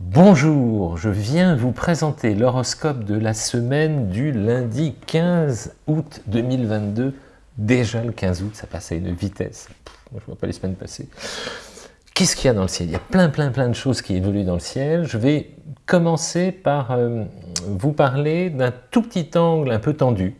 Bonjour, je viens vous présenter l'horoscope de la semaine du lundi 15 août 2022. Déjà le 15 août, ça passe à une vitesse. je ne vois pas les semaines passer. Qu'est-ce qu'il y a dans le ciel? Il y a plein, plein, plein de choses qui évoluent dans le ciel. Je vais commencer par euh, vous parler d'un tout petit angle un peu tendu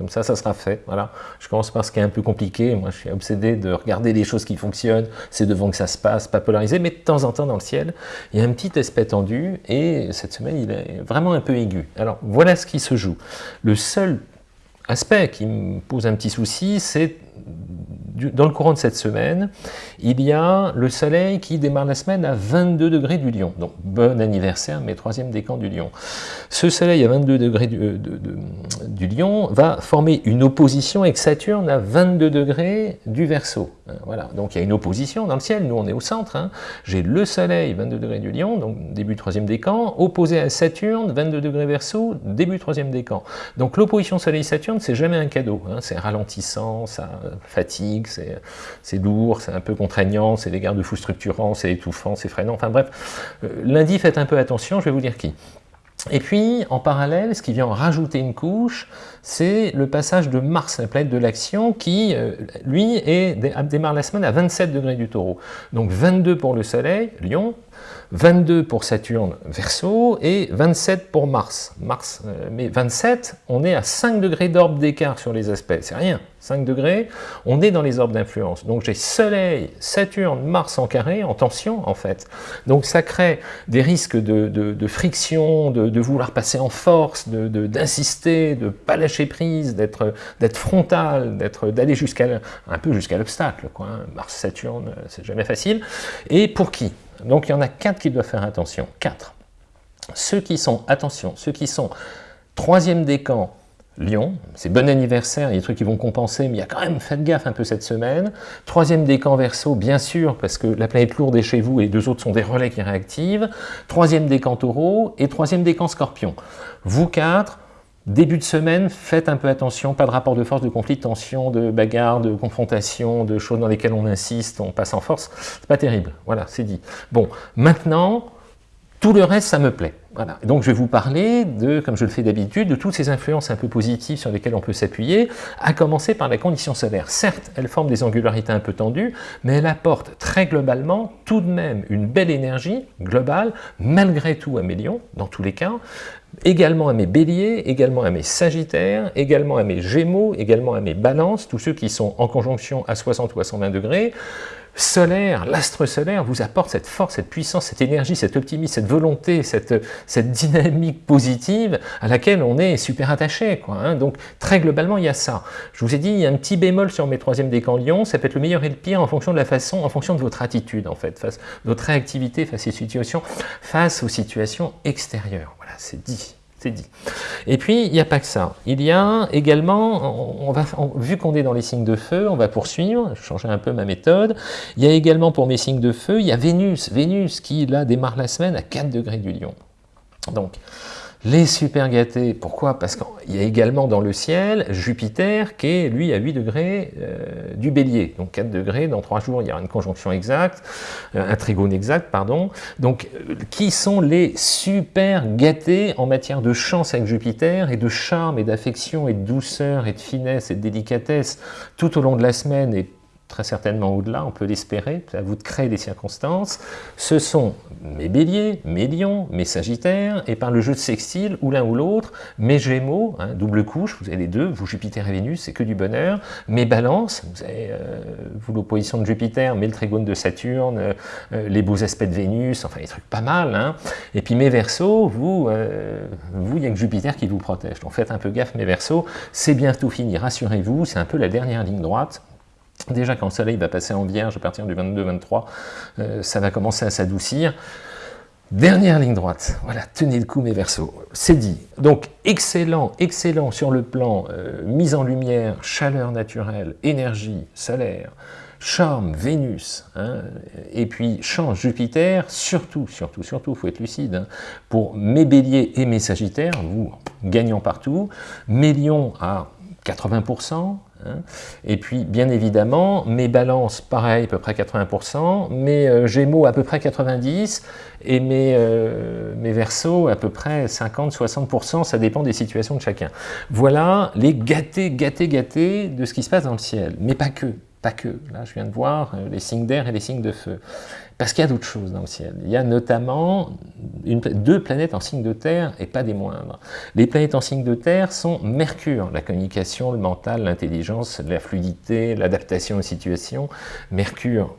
comme ça, ça sera fait. Voilà. Je commence par ce qui est un peu compliqué. Moi, je suis obsédé de regarder les choses qui fonctionnent. C'est devant que ça se passe, pas polarisé. Mais de temps en temps, dans le ciel, il y a un petit aspect tendu. Et cette semaine, il est vraiment un peu aigu. Alors, voilà ce qui se joue. Le seul aspect qui me pose un petit souci, c'est dans le courant de cette semaine, il y a le soleil qui démarre la semaine à 22 degrés du lion. Donc, bon anniversaire, mes troisième décan du lion. Ce soleil à 22 degrés du, euh, du lion va former une opposition avec Saturne à 22 degrés du verso. Hein, voilà, donc il y a une opposition dans le ciel, nous on est au centre. Hein. J'ai le soleil 22 degrés du lion, donc début troisième décan, opposé à Saturne 22 degrés verso, début troisième décan. Donc l'opposition soleil-Saturne, c'est jamais un cadeau. Hein. C'est ralentissant, ça fatigue, c'est lourd, c'est un peu contraignant, c'est des garde-fous structurants, c'est étouffant, c'est freinant, enfin bref. Euh, lundi, faites un peu attention, je vais vous dire qui. Et puis, en parallèle, ce qui vient rajouter une couche, c'est le passage de Mars, la planète de l'action, qui, euh, lui, est, démarre la semaine à 27 degrés du taureau. Donc 22 pour le Soleil, Lion, 22 pour Saturne, Verseau, et 27 pour Mars. Mars, euh, mais 27, on est à 5 degrés d'orbe d'écart sur les aspects, c'est rien. 5 degrés, on est dans les orbes d'influence. Donc j'ai Soleil, Saturne, Mars en carré, en tension en fait. Donc ça crée des risques de, friction, de, vouloir passer en force, d'insister, de ne pas lâcher prise, d'être frontal, d'aller jusqu'à un peu jusqu'à l'obstacle. Hein. Mars, Saturne, c'est jamais facile. Et pour qui? Donc il y en a 4 qui doivent faire attention. 4. Ceux qui sont, attention, ceux qui sont troisième décan, Lyon, c'est bon anniversaire, il y a des trucs qui vont compenser, mais il y a quand même, faites gaffe un peu cette semaine. Troisième décan verso, bien sûr, parce que la planète lourde est chez vous et deux autres sont des relais qui réactivent. Troisième décan taureau et troisième décan scorpion. Vous quatre, début de semaine, faites un peu attention, pas de rapport de force, de conflit, de tension, de bagarre, de confrontation, de choses dans lesquelles on insiste, on passe en force, c'est pas terrible, voilà, c'est dit. Bon, maintenant, tout le reste, ça me plaît. Donc je vais vous parler de, comme je le fais d'habitude, de toutes ces influences un peu positives sur lesquelles on peut s'appuyer, à commencer par la condition solaire. Certes, elle forme des angularités un peu tendues, mais elle apporte très globalement tout de même une belle énergie globale, malgré tout à mes lions, dans tous les cas, également à mes béliers, également à mes sagittaires, également à mes gémeaux, également à mes balances, tous ceux qui sont en conjonction à 60 ou à 120 degrés, solaire, l'astre solaire vous apporte cette force, cette puissance, cette énergie, cet optimisme, cette volonté, cette, cette dynamique positive à laquelle on est super attaché. Hein. Donc très globalement, il y a ça. Je vous ai dit, il y a un petit bémol sur mes troisième décans Lyon, ça peut être le meilleur et le pire en fonction de la façon, en fonction de votre attitude en fait, face, votre réactivité face aux situations, face aux situations extérieures. Voilà, c'est dit c'est dit. Et puis, il n'y a pas que ça. Il y a également, vu qu'on est dans les signes de feu, on va poursuivre, changer un peu ma méthode. Il y a également pour mes signes de feu, il y a Vénus, Vénus qui là démarre la semaine à 4 degrés du lion. Donc, les super gâtés, pourquoi? Parce qu'il y a également dans le ciel Jupiter qui est, lui, à 8 degrés euh, du bélier. Donc 4 degrés, dans 3 jours, il y aura une conjonction exacte, euh, un trigone exact, pardon. Donc, euh, qui sont les super gâtés en matière de chance avec Jupiter et de charme et d'affection et de douceur et de finesse et de délicatesse tout au long de la semaine et très certainement au-delà, on peut l'espérer, à vous de créer des circonstances, ce sont mes béliers, mes lions, mes sagittaires, et par le jeu de sextile, ou l'un ou l'autre, mes gémeaux, hein, double couche, vous avez les deux, vous Jupiter et Vénus, c'est que du bonheur, mes balances, vous avez euh, l'opposition de Jupiter, mais le trigone de Saturne, euh, euh, les beaux aspects de Vénus, enfin les trucs pas mal, hein. et puis mes versos, vous, vous, il n'y a que Jupiter qui vous protège, donc faites un peu gaffe mes versos, c'est bientôt fini, rassurez-vous, c'est un peu la dernière ligne droite, Déjà, quand le soleil va passer en vierge à partir du 22-23, euh, ça va commencer à s'adoucir. Dernière ligne droite, voilà, tenez le coup mes versos, c'est dit. Donc excellent, excellent sur le plan euh, mise en lumière, chaleur naturelle, énergie solaire, charme, Vénus, hein, et puis change Jupiter, surtout, surtout, surtout, il faut être lucide, hein, pour mes béliers et mes sagittaires, vous gagnant partout, mes lions à 80%, Hein. Et puis, bien évidemment, mes balances, pareil, à peu près 80%, mes euh, gémeaux, à peu près 90%, et mes, euh, mes versos, à peu près 50-60%, ça dépend des situations de chacun. Voilà les gâtés, gâtés, gâtés de ce qui se passe dans le ciel, mais pas que. Pas que. Là, je viens de voir euh, les signes d'air et les signes de feu. Parce qu'il y a d'autres choses dans le ciel. Il y a notamment deux planètes en signe de terre, et pas des moindres. Les planètes en signe de terre sont Mercure, la communication, le mental, l'intelligence, la fluidité, l'adaptation aux situations. Mercure,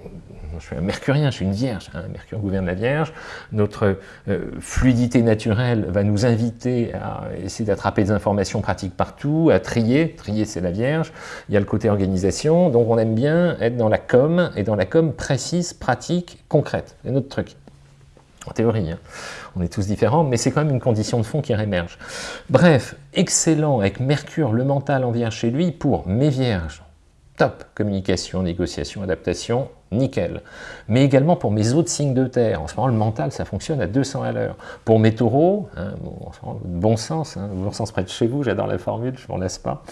je suis un mercurien, je suis une vierge, hein, Mercure gouverne la vierge, notre euh, fluidité naturelle va nous inviter à essayer d'attraper des informations pratiques partout, à trier, trier c'est la vierge, il y a le côté organisation, donc on aime bien être dans la com, et dans la com précise, pratique, concrète, c'est notre truc. En théorie, hein. on est tous différents, mais c'est quand même une condition de fond qui réémerge. Bref, excellent avec Mercure, le mental en vierge chez lui, pour mes vierges, top, communication, négociation, adaptation, nickel. Mais également pour mes autres signes de terre. En ce moment, le mental, ça fonctionne à 200 à l'heure. Pour mes taureaux, hein, bon, sens, hein, bon sens près de chez vous, j'adore la formule, je m'en lasse pas.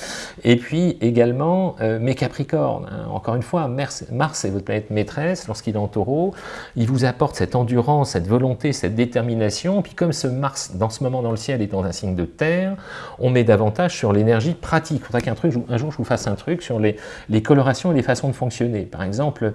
Et puis également euh, mes capricornes. Hein. Encore une fois, Mars, est votre planète maîtresse, lorsqu'il est en taureau, il vous apporte cette endurance, cette volonté, cette détermination. Puis comme ce Mars, dans ce moment dans le ciel, est dans un signe de terre, on met davantage sur l'énergie pratique. Il faudrait qu'un jour je vous fasse un truc sur les colorations et les façons de fonctionner. Par exemple,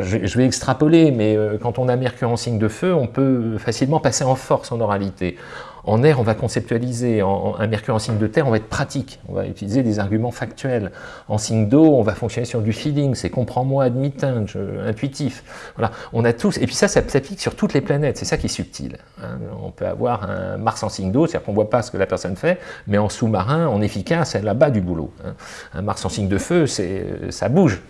je vais extrapoler, mais euh, quand on a Mercure en signe de feu, on peut facilement passer en force en oralité. En air, on va conceptualiser. En, un Mercure en signe de terre, on va être pratique. On va utiliser des arguments factuels. En signe d'eau, on va fonctionner sur du feeling. C'est comprends-moi, admis intuitif. Voilà. On a tous. Et puis ça, ça s'applique sur toutes les planètes. C'est ça qui est subtil. Hein. On peut avoir un Mars en signe d'eau, c'est-à-dire qu'on ne voit pas ce que la personne fait, mais en sous-marin, en efficace, elle là-bas du boulot. Hein. Un Mars en signe de feu, ça bouge.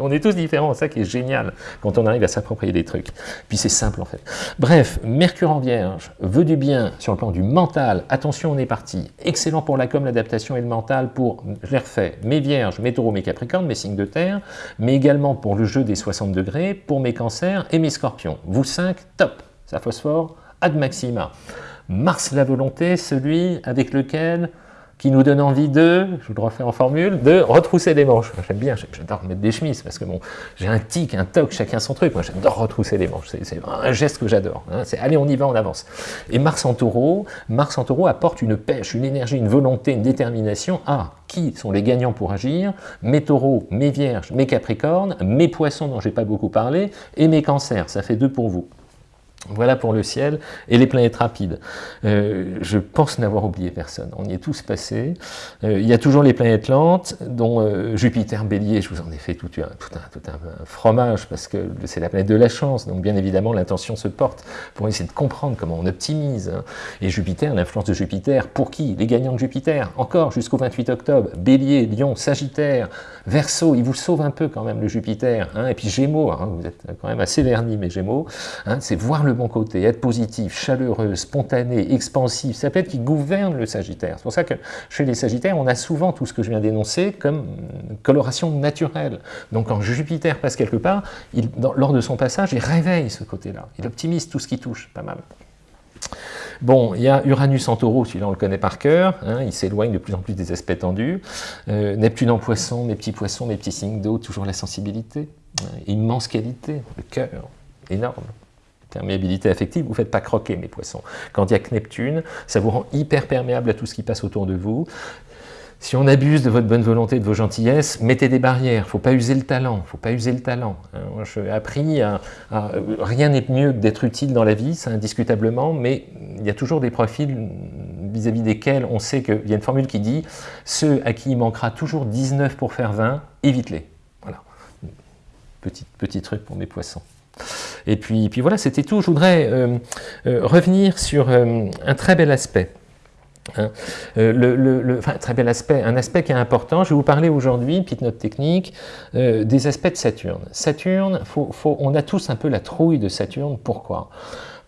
On est tous différents, ça qui est génial quand on arrive à s'approprier des trucs. Puis c'est simple en fait. Bref, Mercure en Vierge veut du bien sur le plan du mental. Attention, on est parti. Excellent pour la com, l'adaptation et le mental pour, je l'ai refait, mes Vierges, mes Taureaux, mes Capricornes, mes signes de terre, mais également pour le jeu des 60 degrés, pour mes Cancers et mes Scorpions. Vous cinq, top, ça phosphore, ad maxima. Mars la volonté, celui avec lequel qui nous donne envie de, je vous le refais en formule, de retrousser les manches. J'aime bien, j'adore mettre des chemises, parce que bon, j'ai un tic, un toc, chacun son truc. Moi, j'adore retrousser les manches. C'est un geste que j'adore. Hein. C'est allez, on y va, on avance. Et Mars en taureau, Mars en taureau apporte une pêche, une énergie, une volonté, une détermination. Ah, qui sont les gagnants pour agir Mes taureaux, mes vierges, mes capricornes, mes poissons dont j'ai pas beaucoup parlé, et mes cancers. Ça fait deux pour vous. Voilà pour le ciel et les planètes rapides. Euh, je pense n'avoir oublié personne. On y est tous passés. Euh, il y a toujours les planètes lentes, dont euh, Jupiter Bélier, je vous en ai fait tout, un, tout, un, tout un, fromage, parce que c'est la planète de la chance. Donc bien évidemment, l'intention se porte pour essayer de comprendre comment on optimise. Hein. Et Jupiter, l'influence de Jupiter, pour qui? Les gagnants de Jupiter, encore jusqu'au 28 octobre. Bélier, Lion, Sagittaire, Verseau, il vous sauve un peu quand même le Jupiter. Hein. Et puis Gémeaux, hein, vous êtes quand même assez vernis, mes Gémeaux. c'est voir le bon côté, être positif, chaleureux, spontané, expansif, ça peut être qui gouverne le Sagittaire. C'est pour ça que chez les Sagittaires, on a souvent tout ce que je viens d'énoncer comme coloration naturelle. Donc quand Jupiter passe quelque part, lors de son passage, il réveille ce côté-là. Il optimise tout ce qui touche, pas mal. Bon, il y a Uranus en taureau, celui-là on le connaît par cœur, hein, il s'éloigne de plus en plus des aspects tendus. Euh, Neptune en poisson, mes petits poissons, mes petits signes d'eau, toujours la sensibilité, hein, immense qualité, le cœur, énorme perméabilité affective, vous ne faites pas croquer mes poissons. Quand il y a Neptune, ça vous rend hyper perméable à tout ce qui passe autour de vous. Si on abuse de votre bonne volonté, de vos gentillesses, mettez des barrières. Faut pas user le talent. faut pas user le talent. Hein. Moi, j'ai appris à, rien n'est mieux que d'être utile dans la vie, c'est indiscutablement, mais il y a toujours des profils vis-à-vis desquels on sait qu'il y a une formule qui dit « ceux à qui il manquera toujours 19 pour faire 20, évite-les ». Voilà. Petit, petit truc pour mes poissons. Et puis, puis voilà, c'était tout. Je voudrais euh, euh, revenir sur euh, un très bel aspect. Hein. très bel aspect, un aspect qui est important. Je vais vous parler aujourd'hui, petite note technique, des aspects de Saturne. Saturne, on a tous un peu la trouille de Saturne. Pourquoi?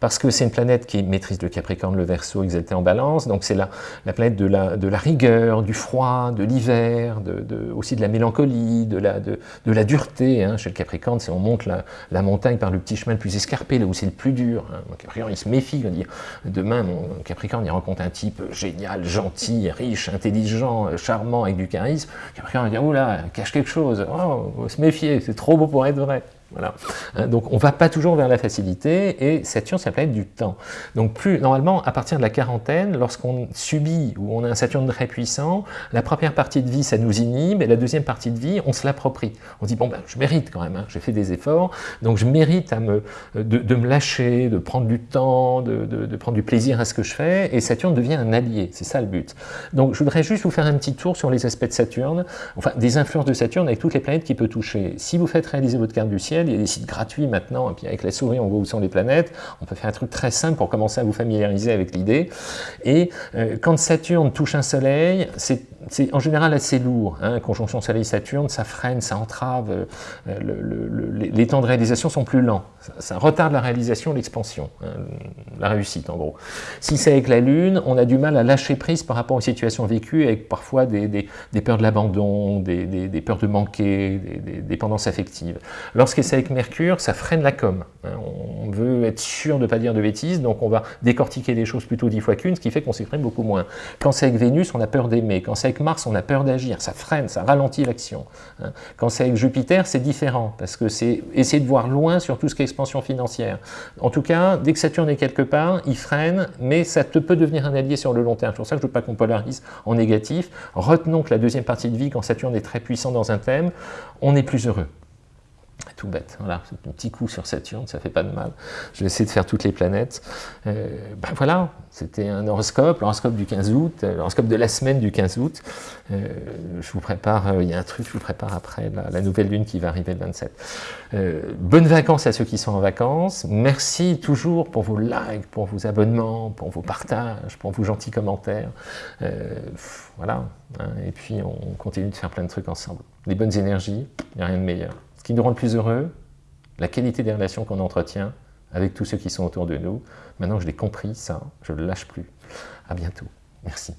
Parce que c'est une planète qui maîtrise le Capricorne, le Verseau, exalté en balance, donc c'est la, la planète de la, rigueur, du froid, de l'hiver, de, de, aussi de la mélancolie, de la, de, la dureté. Hein. Chez le Capricorne, c'est on monte la, montagne par le petit chemin le plus escarpé, là où c'est le plus dur. Hein. Le Capricorne, il se méfie, dit, demain, mon Capricorne, il rencontre un type génial, gentil, riche, intelligent, charmant, avec du charisme. Le Capricorne, il dit, oula, cache quelque chose, oh, se méfier, c'est trop beau pour être vrai. Voilà. Hein, donc on ne va pas toujours vers la facilité, et Saturne, c'est la planète du temps. Donc plus, normalement, à partir de la quarantaine, lorsqu'on subit, ou on a un Saturne très puissant, la première partie de vie, ça nous inhibe, et la deuxième partie de vie, on se l'approprie. On dit, bon, ben, je mérite quand même, hein, j'ai fait des efforts, donc je mérite à me, de, de, me lâcher, de prendre du temps, de, de, de, prendre du plaisir à ce que je fais, et Saturne devient un allié, c'est ça le but. Donc je voudrais juste vous faire un petit tour sur les aspects de Saturne, enfin des influences de Saturne avec toutes les planètes qu'il peut toucher. Si vous faites réaliser votre carte du ciel, il y a des sites gratuits maintenant, et puis avec la souris, on voit où sont les planètes. On peut faire un truc très simple pour commencer à vous familiariser avec l'idée. Et euh, quand Saturne touche un soleil, c'est en général assez lourd. Hein. Conjonction Soleil-Saturne, ça freine, ça entrave, euh, le, le, les temps de réalisation sont plus lents. Ça, retarde la réalisation, l'expansion, hein, la réussite en gros. Si c'est avec la Lune, on a du mal à lâcher prise par rapport aux situations vécues, avec parfois des, peurs de l'abandon, des, des, peurs de manquer, des, dépendances affectives. Lorsque c'est avec Mercure, ça freine la com. Hein. Veut être sûr de ne pas dire de bêtises, donc on va décortiquer les choses plutôt dix fois qu'une, ce qui fait qu'on s'exprime beaucoup moins. Quand c'est avec Vénus, on a peur d'aimer. Quand c'est avec Mars, on a peur d'agir. Ça freine, ça ralentit l'action. Hein. Quand c'est avec Jupiter, c'est différent, parce que c'est essayer de voir loin sur tout ce qui est expansion financière. En tout cas, dès que Saturne est quelque part, il freine, mais ça te peut devenir un allié sur le long terme. C'est pour ça que je ne veux pas qu'on polarise en négatif. Retenons que la deuxième partie de vie, quand Saturne est très puissant dans un thème, on est plus heureux tout bête. Voilà, un petit coup sur Saturne, ça fait pas de mal. Je vais essayer de faire toutes les planètes. Euh, ben voilà, c'était un horoscope, l'horoscope du 15 août, euh, l'horoscope de la semaine du 15 août. Euh, je vous prépare, il y a un truc, je vous prépare après la, nouvelle lune qui va arriver le 27. Euh, bonnes vacances à ceux qui sont en vacances. Merci toujours pour vos likes, pour vos abonnements, pour vos partages, pour vos gentils commentaires. voilà, hein, et puis on continue de faire plein de trucs ensemble. Les bonnes énergies, il n'y a rien de meilleur qui nous rend le plus heureux, la qualité des relations qu'on entretient avec tous ceux qui sont autour de nous. Maintenant que je l'ai compris, ça, je ne le lâche plus. À bientôt. Merci.